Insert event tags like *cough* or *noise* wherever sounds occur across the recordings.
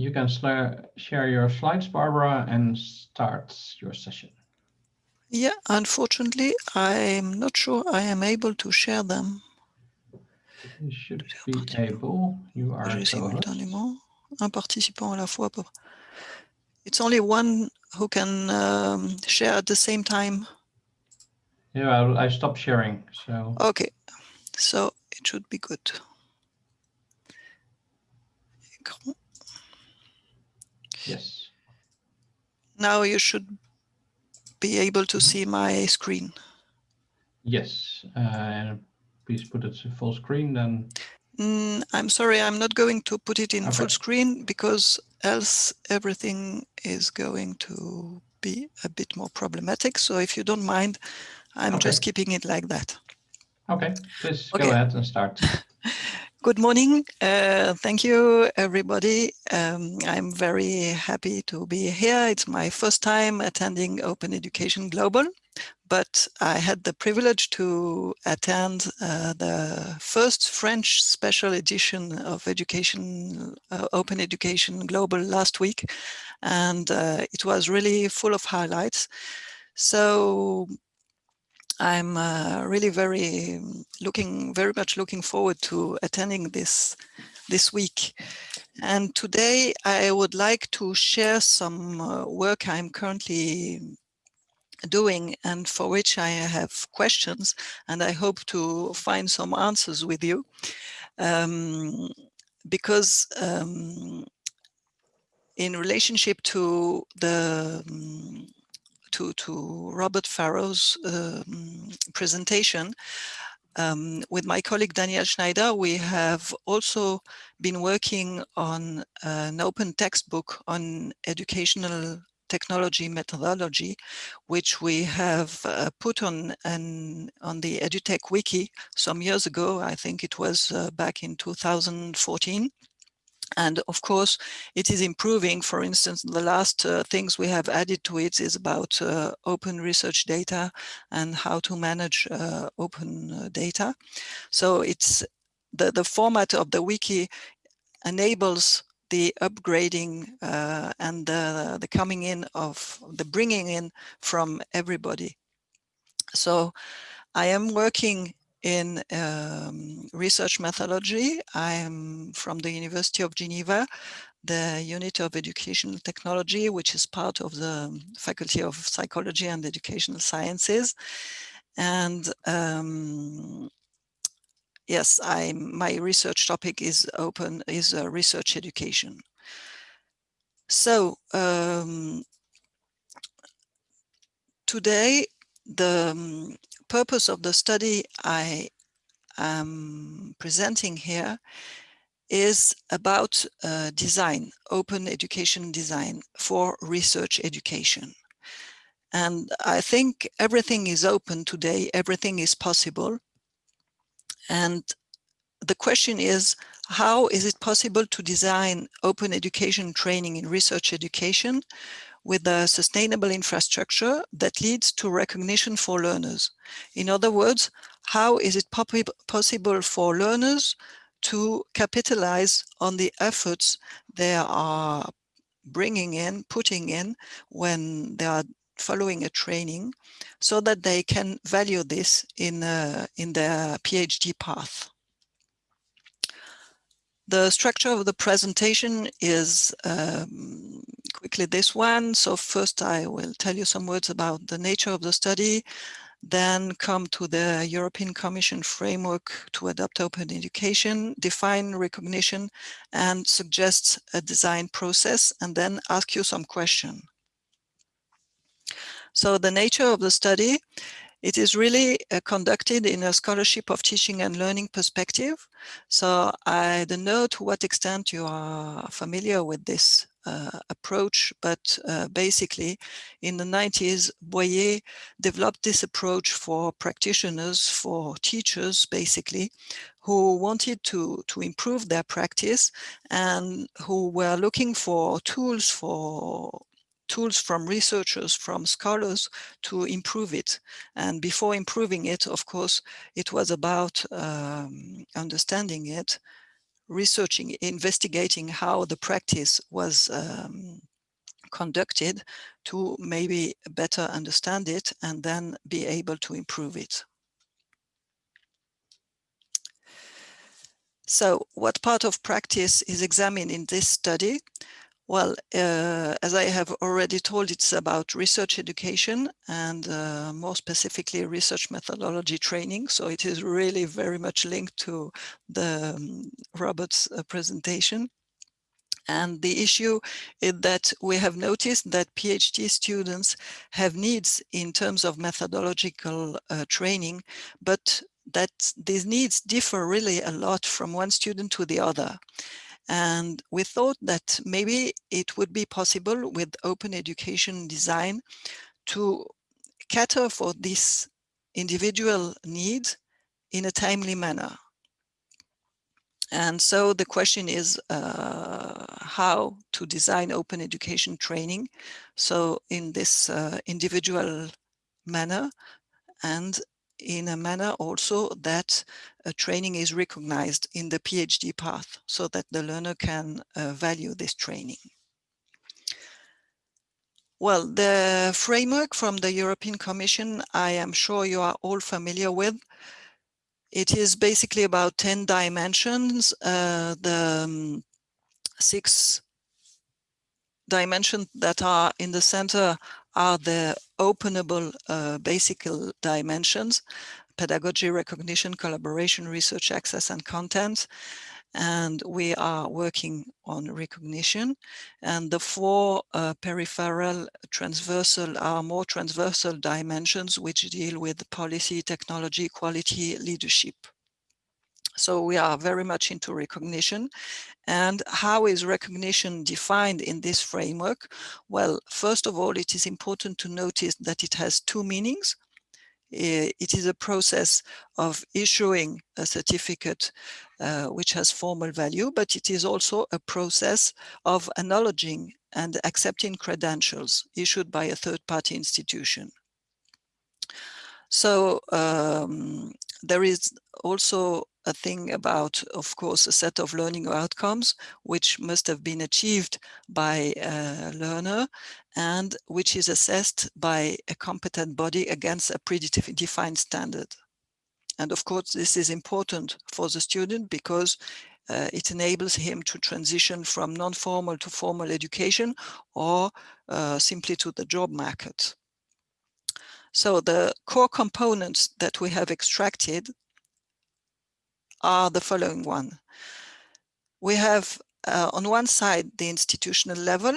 you can share your slides, Barbara, and start your session. Yeah, unfortunately, I'm not sure I am able to share them. You should be able. You are Un participant à la fois. It's only one who can um, share at the same time. Yeah, I, I stopped sharing. So okay, so it should be good. Yes. Now you should be able to see my screen. Yes, uh, please put it to full screen then. Mm, I'm sorry, I'm not going to put it in okay. full screen because else everything is going to be a bit more problematic. So if you don't mind, I'm okay. just keeping it like that. Okay, please okay. go ahead and start. *laughs* Good morning. Uh, thank you, everybody. Um, I'm very happy to be here. It's my first time attending Open Education Global, but I had the privilege to attend uh, the first French special edition of Education uh, Open Education Global last week, and uh, it was really full of highlights. So I'm uh, really very looking very much looking forward to attending this this week. And today I would like to share some uh, work I'm currently doing and for which I have questions and I hope to find some answers with you. Um, because um, in relationship to the um, to, to Robert Farrow's um, presentation, um, with my colleague Daniel Schneider, we have also been working on an open textbook on educational technology methodology, which we have uh, put on an, on the EduTech Wiki some years ago. I think it was uh, back in 2014. And of course, it is improving. For instance, the last uh, things we have added to it is about uh, open research data and how to manage uh, open uh, data. So it's the, the format of the wiki enables the upgrading uh, and the, the coming in of the bringing in from everybody. So I am working in um, research methodology. I am from the University of Geneva, the unit of educational technology, which is part of the Faculty of Psychology and Educational Sciences. And um, yes, I my research topic is open, is uh, research education. So um, today, the um, purpose of the study I am presenting here is about uh, design, open education design for research education. And I think everything is open today, everything is possible. And the question is, how is it possible to design open education training in research education with a sustainable infrastructure that leads to recognition for learners. In other words, how is it possible for learners to capitalize on the efforts they are bringing in, putting in when they are following a training so that they can value this in, uh, in their PhD path. The structure of the presentation is um, this one. So first I will tell you some words about the nature of the study, then come to the European Commission framework to adopt open education, define recognition and suggest a design process, and then ask you some question. So the nature of the study it is really uh, conducted in a scholarship of teaching and learning perspective. So I don't know to what extent you are familiar with this approach, but uh, basically in the 90s, Boyer developed this approach for practitioners, for teachers, basically, who wanted to, to improve their practice and who were looking for tools for tools from researchers, from scholars to improve it. And before improving it, of course, it was about um, understanding it, researching, investigating how the practice was um, conducted to maybe better understand it and then be able to improve it. So what part of practice is examined in this study? Well, uh, as I have already told, it's about research education and uh, more specifically research methodology training. So it is really very much linked to the um, Robert's uh, presentation. And the issue is that we have noticed that PhD students have needs in terms of methodological uh, training, but that these needs differ really a lot from one student to the other. And we thought that maybe it would be possible with open education design to cater for this individual need in a timely manner. And so the question is uh, how to design open education training. So in this uh, individual manner and in a manner also that a training is recognized in the PhD path so that the learner can uh, value this training. Well, the framework from the European Commission, I am sure you are all familiar with. It is basically about 10 dimensions. Uh, the um, six dimensions that are in the center are the openable uh, basic dimensions, pedagogy, recognition, collaboration, research access, and content. And we are working on recognition. And the four uh, peripheral transversal are more transversal dimensions which deal with policy, technology, quality, leadership. So we are very much into recognition. And how is recognition defined in this framework? Well, first of all, it is important to notice that it has two meanings. It is a process of issuing a certificate uh, which has formal value, but it is also a process of acknowledging and accepting credentials issued by a third-party institution. So um, there is also a thing about, of course, a set of learning outcomes, which must have been achieved by a learner and which is assessed by a competent body against a predefined standard. And of course, this is important for the student because uh, it enables him to transition from non-formal to formal education or uh, simply to the job market. So the core components that we have extracted are the following one. We have uh, on one side the institutional level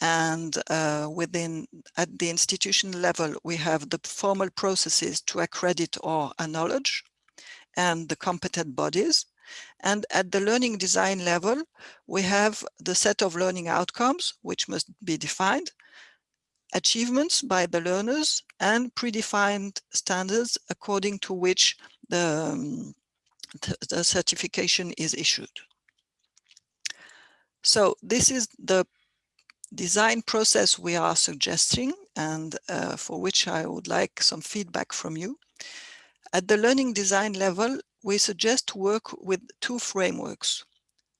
and uh, within at the institutional level we have the formal processes to accredit or acknowledge and the competent bodies and at the learning design level we have the set of learning outcomes which must be defined achievements by the learners and predefined standards according to which the um, the certification is issued. So this is the design process we are suggesting and uh, for which I would like some feedback from you. At the learning design level, we suggest to work with two frameworks.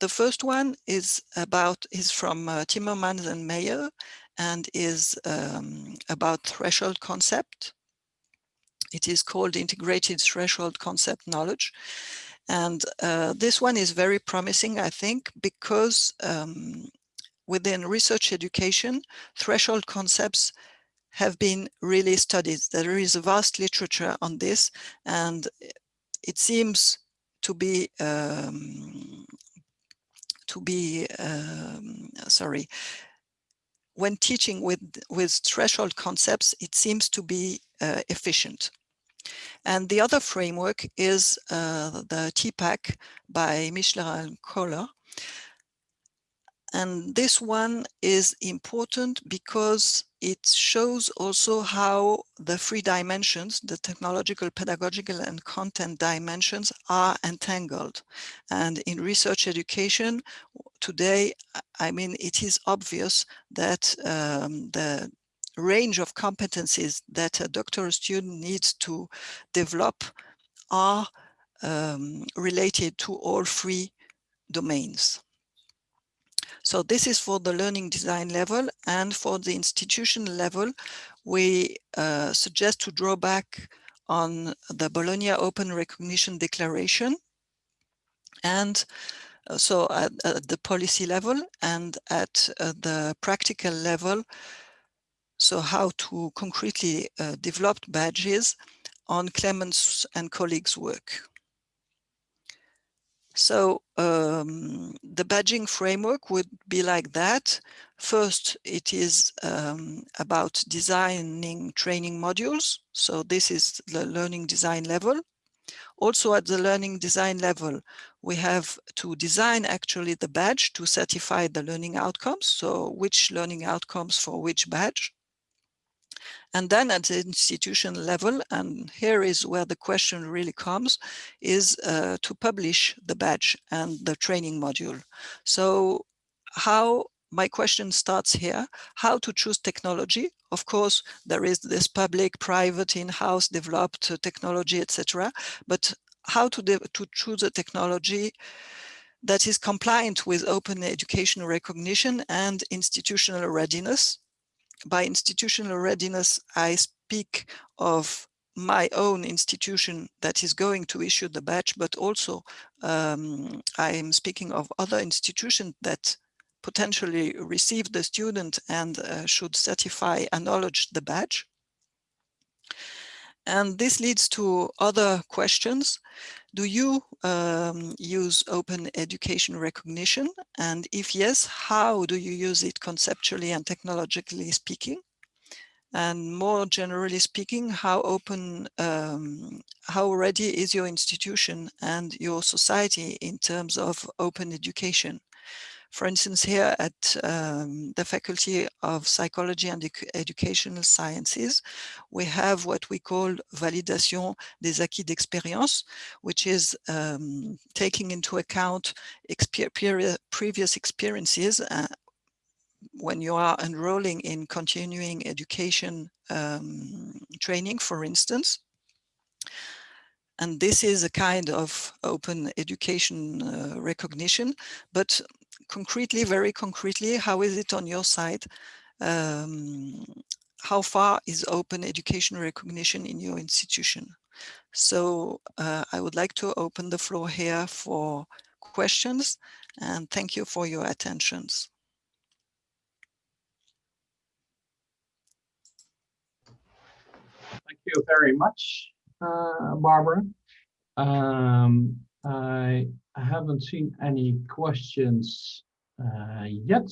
The first one is about is from uh, Timmermans and Meyer and is um, about threshold concept. It is called integrated threshold concept knowledge. And uh, this one is very promising, I think, because um, within research education, threshold concepts have been really studied. There is a vast literature on this, and it seems to be um, to be um, sorry when teaching with with threshold concepts it seems to be uh, efficient and the other framework is uh, the TPACK by Mishra and Koehler. And this one is important because it shows also how the three dimensions, the technological, pedagogical, and content dimensions are entangled. And in research education, today, I mean, it is obvious that um, the range of competencies that a doctoral student needs to develop are um, related to all three domains. So this is for the learning design level and for the institution level, we uh, suggest to draw back on the Bologna Open Recognition Declaration and uh, so at, at, the policy level and at uh, the practical level, so how to concretely uh, develop badges on Clements and colleagues' work. So um, the badging framework would be like that. First, it is um, about designing training modules. So this is the learning design level. Also at the learning design level, we have to design actually the badge to certify the learning outcomes. So which learning outcomes for which badge. And then at the institution level, and here is where the question really comes, is uh, to publish the badge and the training module. So how my question starts here, how to choose technology. Of course, there is this public, private, in-house developed technology, etc. But how to, to choose a technology that is compliant with open education recognition and institutional readiness by institutional readiness, I speak of my own institution that is going to issue the badge, but also um, I am speaking of other institutions that potentially receive the student and uh, should certify, and acknowledge the badge. And this leads to other questions. Do you um, use open education recognition? And if yes, how do you use it conceptually and technologically speaking? And more generally speaking, how open, um, how ready is your institution and your society in terms of open education? For instance, here at um, the Faculty of Psychology and Educational Sciences, we have what we call validation des acquis d'expérience, which is um, taking into account exper previous experiences uh, when you are enrolling in continuing education um, training, for instance. And this is a kind of open education uh, recognition, but concretely, very concretely, how is it on your side? Um, how far is open education recognition in your institution? So uh, I would like to open the floor here for questions and thank you for your attentions. Thank you very much, uh, Barbara. Um, I haven't seen any questions uh, yet,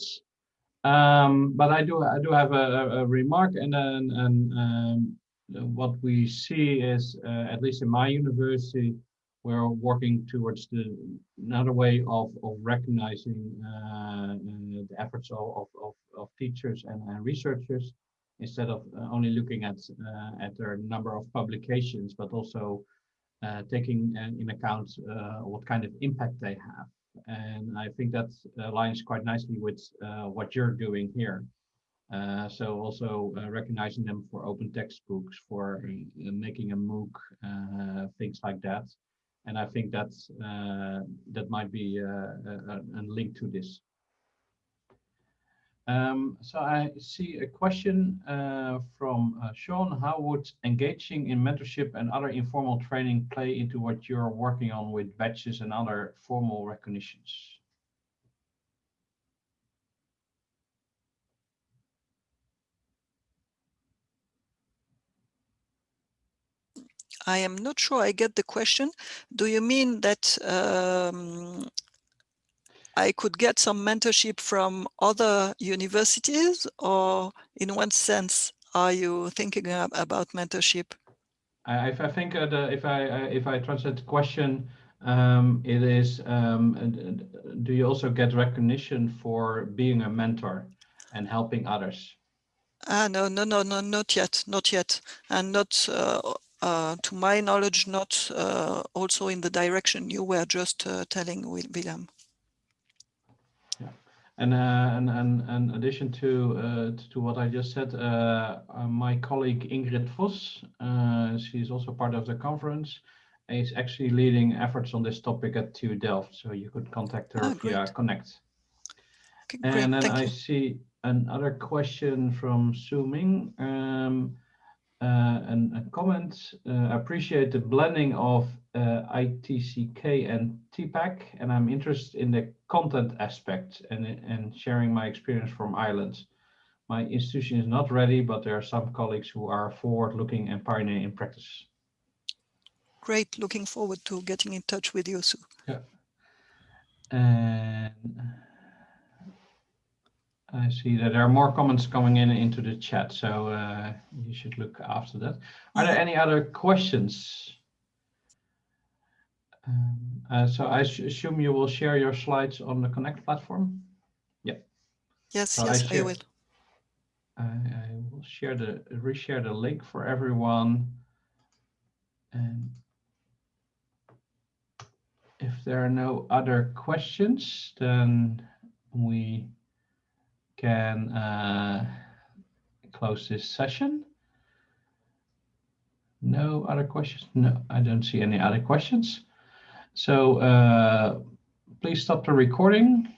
um, but I do I do have a, a remark, and then and um, what we see is uh, at least in my university, we're working towards the another way of of recognizing uh, uh the efforts of of, of teachers and, and researchers instead of only looking at uh, at their number of publications, but also uh, taking uh, in account uh, what kind of impact they have. And I think that aligns quite nicely with what you're doing here. Uh, so also uh, recognizing them for open textbooks, for uh, making a MOOC, things like that. And I think that's, that might be a, a link to this. Um, so I see a question uh, from uh, Sean. How would engaging in mentorship and other informal training play into what you're working on with badges and other formal recognitions? I am not sure I get the question. Do you mean that um, I could get some mentorship from other universities or in one sense are you thinking about mentorship? I, I think uh, the, if I uh, if I translate the question, um, it is um, do you also get recognition for being a mentor and helping others? Ah no no no no not yet not yet and not uh, uh, to my knowledge not uh, also in the direction you were just uh, telling William. And, uh, and, and, and in addition to, uh, to what I just said, uh, my colleague Ingrid Vos, she's also part of the conference, is actually leading efforts on this topic at TU Delft, so you could contact her Ah, via great. Connect. Okay, great, And then thank I you. see another question from Su Ming. Um, uh, and a comment, uh, appreciate the blending of uh, ITCK and TPACK, and I'm interested in the content aspect and, and sharing my experience from Ireland. My institution is not ready, but there are some colleagues who are forward-looking and pioneering in practice. Great, looking forward to getting in touch with you, Sue. And I see that there are more comments coming in into the chat, so uh, you should look after that. Are there any other questions? Um, uh, so I assume you will share your slides on the Connect platform. Yeah. Yes, So yes, I share- will. I, I will share the reshare the link for everyone. And if there are no other questions, then we can uh, close this session. No other questions? No, I don't see any other questions. So uh, please stop the recording